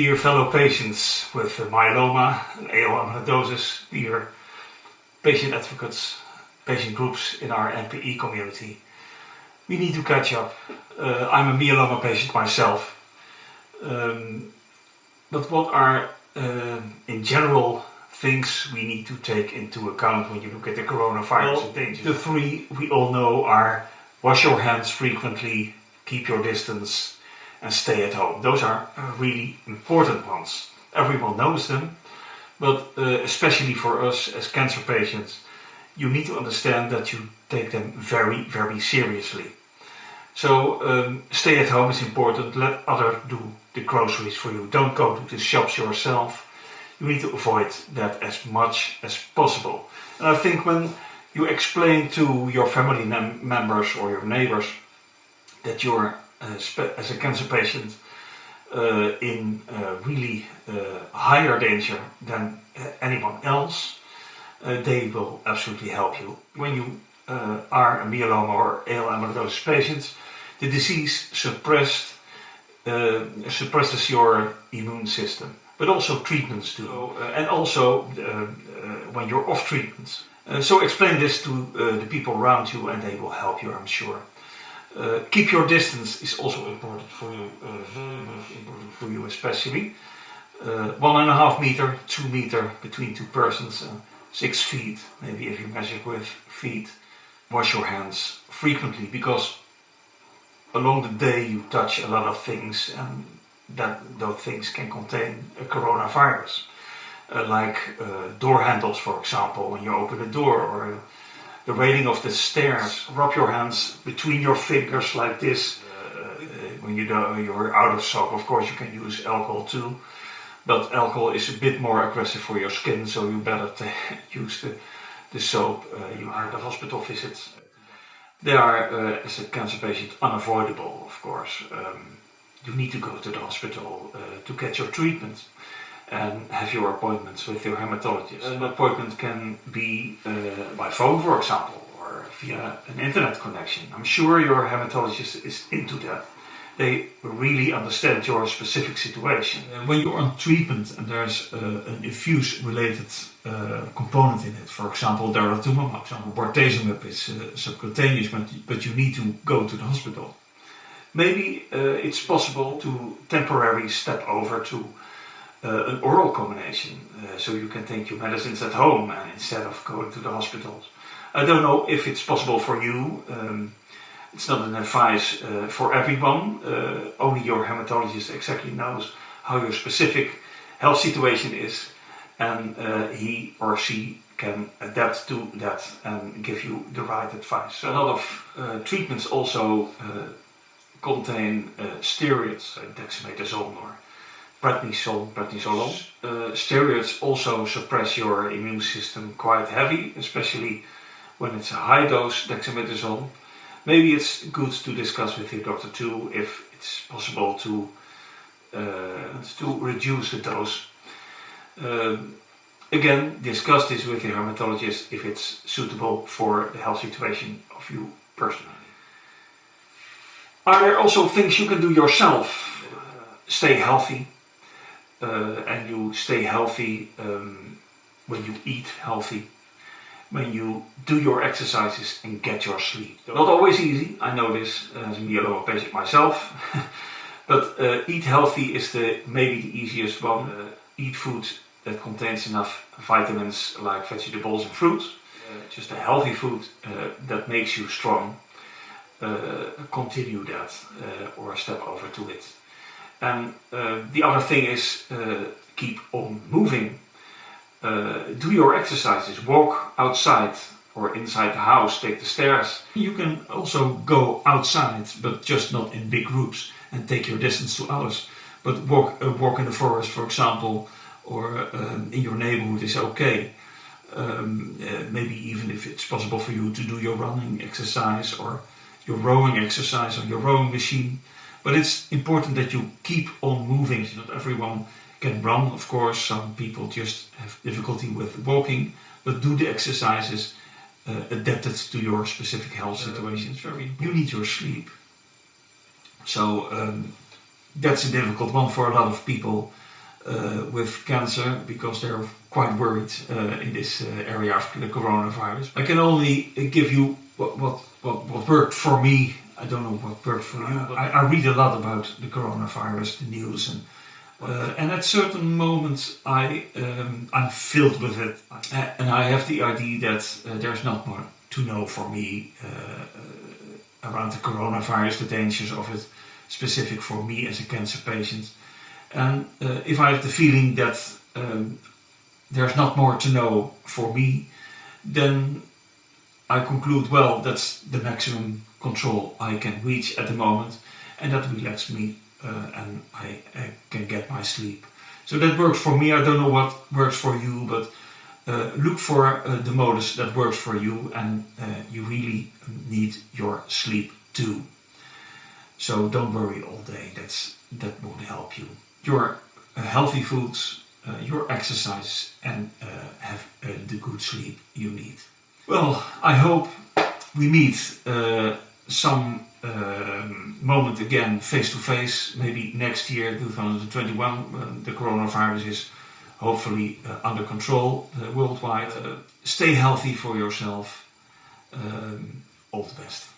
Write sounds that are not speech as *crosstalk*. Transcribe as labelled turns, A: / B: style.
A: Dear fellow patients with myeloma and AL amyloidosis, dear patient advocates, patient groups in our MPE community, we need to catch up. Uh, I'm a myeloma patient myself, um, but what are uh, in general things we need to take into account when you look at the coronavirus well? The three we all know are wash your hands frequently, keep your distance, and stay at home. Those are really important ones. Everyone knows them, but uh, especially for us as cancer patients, you need to understand that you take them very, very seriously. So um, stay at home is important, let others do the groceries for you. Don't go to the shops yourself. You need to avoid that as much as possible. And I think when you explain to your family members or your neighbors that you're as a cancer patient uh, in uh, really uh, higher danger than anyone else, they will absolutely help you. When you are a myeloma or AL amyloidosis patient, the disease suppressed, suppresses your immune system but also treatments do, uh, and also uh, uh, when you're off treatment. so explain this to the people around you and they will help you, I'm sure. Uh, keep your distance is also important for you, uh, very much important for you especially. Uh, one and a half meter, two meter between two persons, six feet, maybe if you measure with feet. Wash your hands frequently because along the day you touch a lot of things and that those things can contain a coronavirus. Uh, like uh, door handles for example, when you open a door or the railing of the stairs. Rub your hands between your fingers like this. Uh, when you know you're out of soap, of course you can use alcohol too. But alcohol is a bit more aggressive for your skin, so you better *laughs* use the, the soap uh, you are the hospital visits. They are, uh, as a cancer patient, unavoidable, of course. Um, you need to go to the hospital uh, to get your treatment and have your appointments with your hematologist. An appointment can be uh, by phone, for example, or via an internet connection. I'm sure your hematologist is into that. They really understand your specific situation. Uh, when you're on treatment and there's uh, an infuse related uh, component in it, for example, daratumumab, for example, bortezomib is uh, subcutaneous, but, but you need to go to the hospital. Maybe uh, it's possible to temporarily step over to uh, an oral combination, uh, so you can take your medicines at home and instead of going to the hospitals. I don't know if it's possible for you. Um, it's not an advice uh, for everyone. Uh, only your hematologist exactly knows how your specific health situation is, and uh, he or she can adapt to that and give you the right advice. A lot of uh, treatments also contain steroids, dexamethasone or prednisone, prednisolone. Uh, steroids also suppress your immune system quite heavy, especially when it's a high dose dexamethasone. Maybe it's good to discuss with your doctor too if it's possible to uh, to reduce the dose. Um, again, discuss this with your hematologist if it's suitable for the health situation of you personally. Are there also things you can do yourself? Uh, stay healthy, uh, and you stay healthy um, when you eat healthy, when you do your exercises and get your sleep. Not always easy, I know this as a myeloma patient myself, *laughs* but uh, eat healthy is the maybe the easiest one. Uh, eat food that contains enough vitamins like vegetables and fruits, uh, just a healthy food uh, that makes you strong. Uh, continue that or step over to it. And uh, the other thing is uh, keep on moving. Uh, do your exercises, walk outside or inside the house, take the stairs. You can also go outside, but just not in big groups and take your distance to others. But walk, walk in the forest, for example, or um, in your neighborhood is okay. Um, uh, maybe even if it's possible for you to do your running exercise or your rowing exercise on your rowing machine. But it's important that you keep on moving. So Not everyone can run, of course. Some people just have difficulty with walking, but do the exercises uh, adapted to your specific health situation. It's very You need your sleep. So um, that's a difficult one for a lot of people. uh, with cancer because they're quite worried uh, in this uh, area of the coronavirus. I can only give you what, what, what, what worked for me. I don't know what worked for you, but I, I read a lot about the coronavirus, the news, and uh, and at certain moments I um, I'm filled with it, and I have the idea that uh, there's not more to know for me uh, around the coronavirus, the dangers of it, specific for me as a cancer patient. And uh, if I have the feeling that um, there's not more to know for me, then I conclude, well, that's the maximum control I can reach at the moment, and that relaxes me, uh, and I, I, can get my sleep. So that works for me. I don't know what works for you, but uh, look for uh, the modus that works for you, and uh, you really need your sleep too. So don't worry all day. That's that won't help you your uh, healthy foods, uh, your exercise and have the good sleep you need. Well, I hope we meet some um, moment again face to face, maybe next year, 2021, when the coronavirus is hopefully uh, under control uh, worldwide. Uh, stay healthy for yourself. Um, all the best.